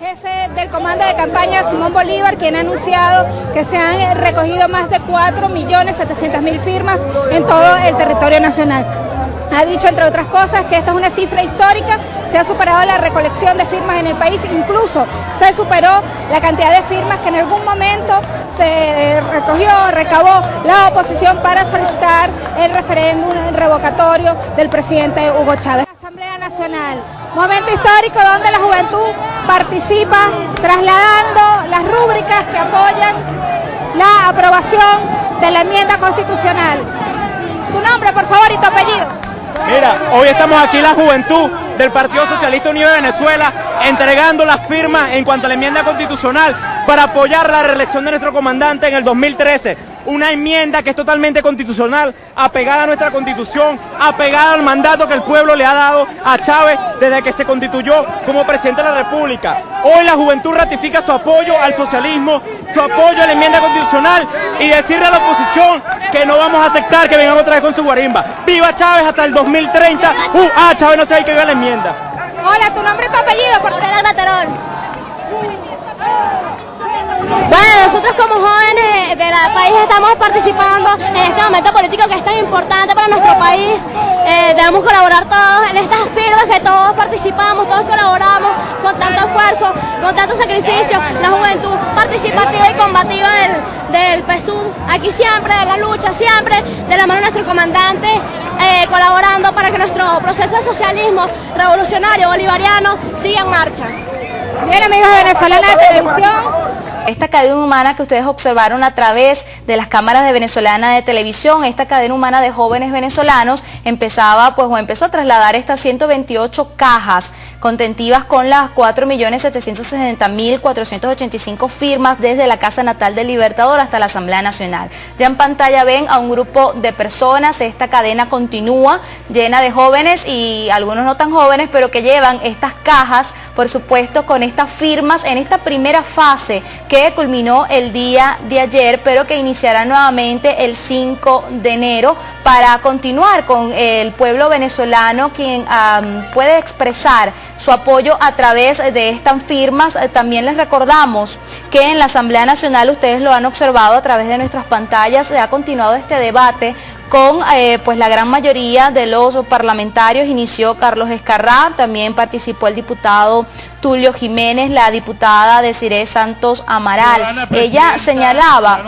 Jefe del comando de campaña Simón Bolívar, quien ha anunciado que se han recogido más de 4.700.000 firmas en todo el territorio nacional. Ha dicho, entre otras cosas, que esta es una cifra histórica, se ha superado la recolección de firmas en el país, incluso se superó la cantidad de firmas que en algún momento se eh, recogió, recabó la oposición para solicitar el referéndum revocatorio del presidente Hugo Chávez. Asamblea Nacional, momento histórico donde la juventud participa trasladando las rúbricas que apoyan la aprobación de la enmienda constitucional. Tu nombre, por favor, y tu apellido. Mira, hoy estamos aquí la juventud del Partido Socialista Unido de Venezuela entregando las firmas en cuanto a la enmienda constitucional para apoyar la reelección de nuestro comandante en el 2013 una enmienda que es totalmente constitucional, apegada a nuestra constitución, apegada al mandato que el pueblo le ha dado a Chávez desde que se constituyó como presidente de la República. Hoy la juventud ratifica su apoyo al socialismo, su apoyo a la enmienda constitucional y decirle a la oposición que no vamos a aceptar que vengan otra vez con su guarimba. ¡Viva Chávez hasta el 2030! ¡Uh! ¡Ah, Chávez no se hay que ver la enmienda! Hola, tu nombre y tu apellido, por Terol. Bueno, nosotros como jóvenes del país estamos participando en este momento político que es tan importante para nuestro país. Eh, debemos colaborar todos en estas firmas que todos participamos, todos colaboramos con tanto esfuerzo, con tanto sacrificio. La juventud participativa y combativa del, del aquí siempre, en la lucha, siempre, de la mano de nuestro comandante, eh, colaborando para que nuestro proceso de socialismo revolucionario bolivariano siga en marcha. Bien amigos de Venezolana de esta cadena humana que ustedes observaron a través de las cámaras de venezolana de televisión, esta cadena humana de jóvenes venezolanos empezaba pues o empezó a trasladar estas 128 cajas contentivas con las 4.760.485 firmas desde la Casa Natal del Libertador hasta la Asamblea Nacional. Ya en pantalla ven a un grupo de personas, esta cadena continúa llena de jóvenes y algunos no tan jóvenes, pero que llevan estas cajas, por supuesto, con estas firmas en esta primera fase culminó el día de ayer, pero que iniciará nuevamente el 5 de enero para continuar con el pueblo venezolano, quien puede expresar su apoyo a través de estas firmas. También les recordamos que en la Asamblea Nacional, ustedes lo han observado a través de nuestras pantallas, se ha continuado este debate con eh, pues la gran mayoría de los parlamentarios. Inició Carlos Escarrá, también participó el diputado Tulio Jiménez, la diputada Desiree Santos Amaral. Ella señalaba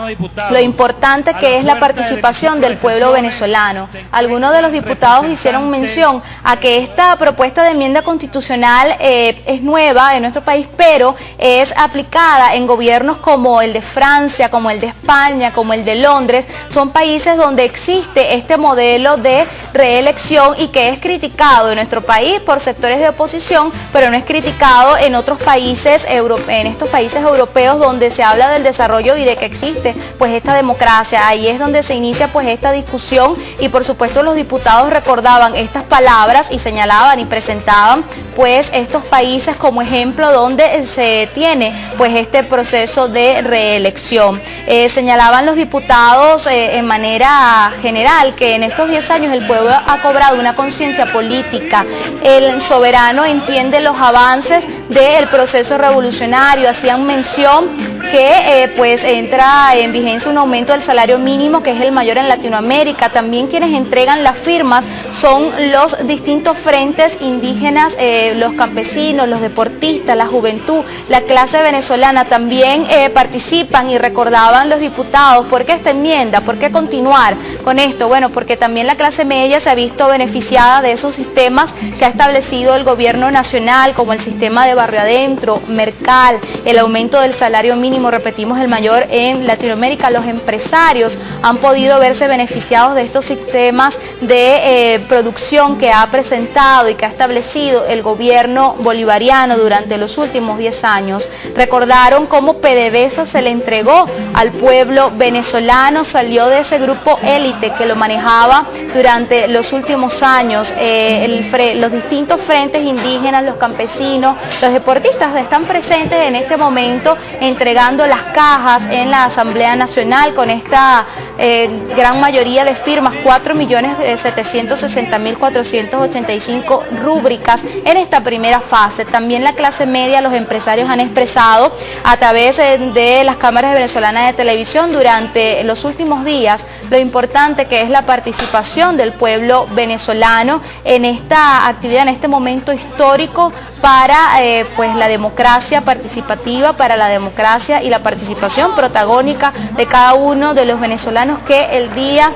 lo importante que es la participación del pueblo venezolano. Algunos de los diputados hicieron mención a que esta propuesta de enmienda constitucional eh, es nueva en nuestro país, pero es aplicada en gobiernos como el de Francia, como el de España, como el de Londres. Son países donde existe este modelo de reelección y que es criticado en nuestro país por sectores de oposición, pero no es criticado en otros países, en estos países europeos donde se habla del desarrollo y de que existe pues esta democracia. Ahí es donde se inicia pues esta discusión y por supuesto los diputados recordaban estas palabras y señalaban y presentaban pues estos países como ejemplo donde se tiene pues este proceso de reelección. Eh, señalaban los diputados eh, en manera general que en estos 10 años el pueblo ha cobrado una conciencia política, el soberano entiende los avances del proceso revolucionario. Hacían mención que eh, pues entra en vigencia un aumento del salario mínimo que es el mayor en Latinoamérica. También quienes entregan las firmas son los distintos frentes indígenas, eh, los campesinos, los deportistas, la juventud, la clase venezolana también eh, participan y recordaban los diputados por qué esta enmienda, por qué continuar con esto. Bueno, porque también la clase media se ha visto beneficiada de esos sistemas que ha establecido el gobierno nacional como el sistema de barrio adentro, Mercal, el aumento del salario mínimo, repetimos, el mayor en Latinoamérica. Los empresarios han podido verse beneficiados de estos sistemas de eh, producción que ha presentado y que ha establecido el gobierno bolivariano durante los últimos 10 años. Recordaron cómo PDVSA se le entregó al pueblo venezolano, salió de ese grupo élite que lo manejaba durante los últimos años, eh, los distintos frentes indígenas, los campesinos, los deportistas están presentes en este momento entregando entregando las cajas en la Asamblea Nacional con esta eh, gran mayoría de firmas, 4.760.485 rúbricas en esta primera fase. También la clase media, los empresarios han expresado a través eh, de las cámaras venezolanas de televisión durante los últimos días lo importante que es la participación del pueblo venezolano en esta actividad, en este momento histórico para eh, pues la democracia participativa, para la democracia y la participación protagónica de cada uno de los venezolanos que el día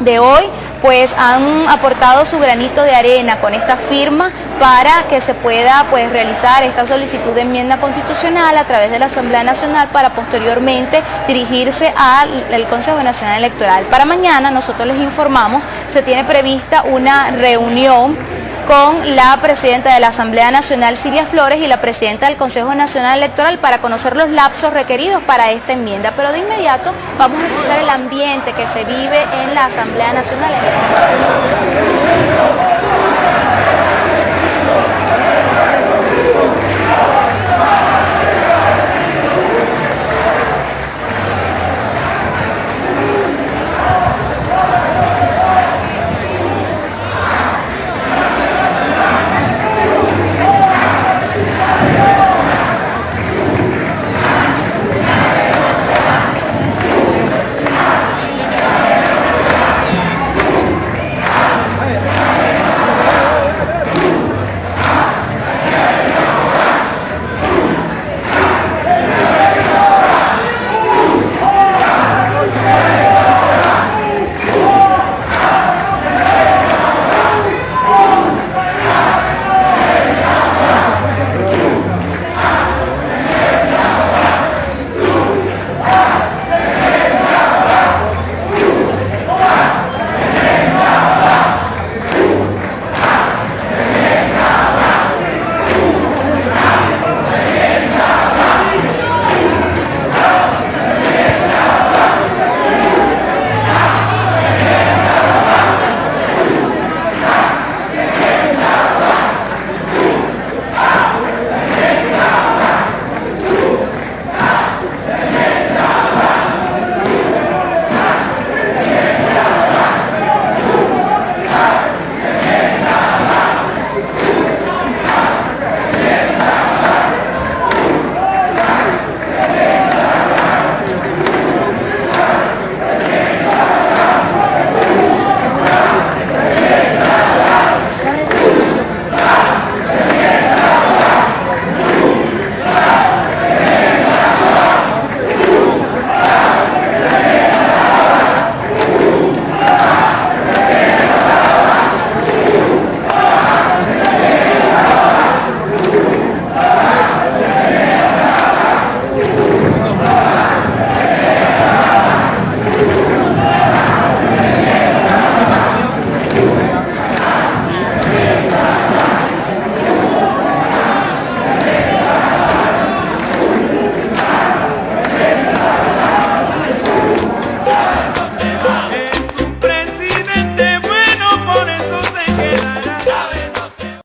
de hoy pues han aportado su granito de arena con esta firma para que se pueda pues realizar esta solicitud de enmienda constitucional a través de la Asamblea Nacional para posteriormente dirigirse al Consejo Nacional Electoral. Para mañana nosotros les informamos, se tiene prevista una reunión con la presidenta de la Asamblea Nacional, Siria Flores, y la presidenta del Consejo Nacional Electoral para conocer los lapsos requeridos para esta enmienda. Pero de inmediato vamos a escuchar el ambiente que se vive en la Asamblea Nacional Electoral.